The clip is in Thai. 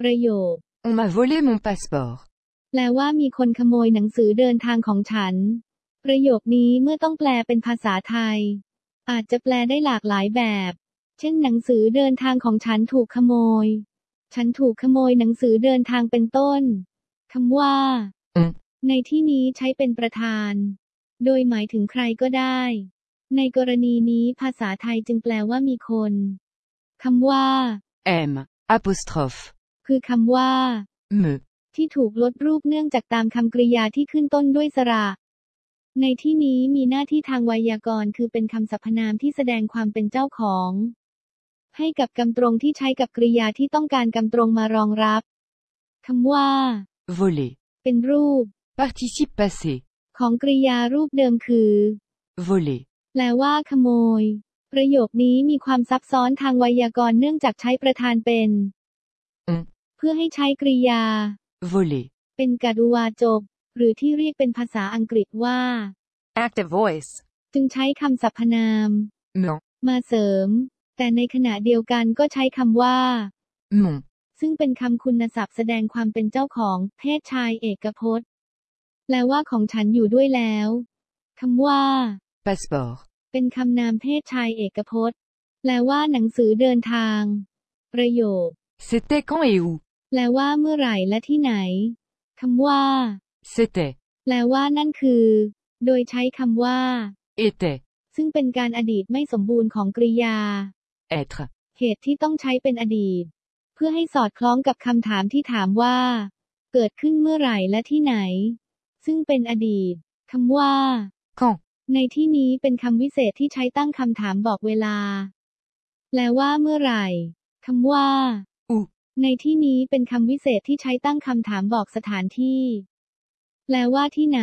ประโยค On m'a volé mon passeport. แปลว่ามีคนขโมยหนังสือเดินทางของฉัน ประโยคนี้เมื่อต้องแปลเป็นภาษาไทย อาจจะแปลได้หลากหลายแบบ เช่นหนังสือเดินทางของฉันถูกขโมย ฉันถูกขโมยหนังสือเดินทางเป็นต้นคำว่าอืมในที่นี้ใช้เป็นประธาน โดยหมายถึงใครก็ได้ ในกรณีนี้ภาษาไทยจึงแปลว่ามีคนคำว่า M. Apostrophe. คือคำว่า Me. ที่ถูกลดรูปเนื่องจากตามคำกริยาที่ขึ้นต้นด้วยสระ ในที่นี้มีหน้าที่ทางไวยากรณ์คือเป็นคำสรรพนามที่แสดงความเป็นเจ้าของ ให้กับกำตรงที่ใช้กับกริยาที่ต้องการกำตรงมารองรับคำว่า Voler. เป็นรูป Participe passé. ของกริยารูปเดิมคือ Voler. แปลว่าขโมย ประโยคนี้มีความซับซ้อนทางไวยากรณ์เนื่องจากใช้ประธานเป็นอืม เพื่อให้ใช้กริยา Voler. เป็นกรุวาจบหรือที่เรียกเป็นภาษาอังกฤษว่า Active voice. จึงใช้คำสรรพนาม Mon. มาเสริม แต่ในขณะเดียวกันก็ใช้คำว่า Mon. ซึ่งเป็นคำคุณศัพท์แสดงความเป็นเจ้าของเพศชายเอกพจน์ แปลว่าของฉันอยู่ด้วยแล้วคำว่า Passeport. เป็นคำนามเพศชายเอกพจน์ แปลว่าหนังสือเดินทาง ประโยค C'était quand et où แปลว่าเมื่อไหร่และที่ไหนคำว่า C'était. แปลว่านั่นคือ โดยใช้คำว่า Était. ซึ่งเป็นการอดีตไม่สมบูรณ์ของกริยา Être. เหตุที่ต้องใช้เป็นอดีต เพื่อให้สอดคล้องกับคำถามที่ถามว่า เกิดขึ้นเมื่อไหร่และที่ไหน ซึ่งเป็นอดีตคำว่า Quand. ในที่นี้เป็นคำวิเศษที่ใช้ตั้งคำถามบอกเวลา แปลว่าเมื่อไหร่คำว่า où ในที่นี้เป็นคำวิเศษที่ใช้ตั้งคำถามบอกสถานที่ แปลว่าที่ไหน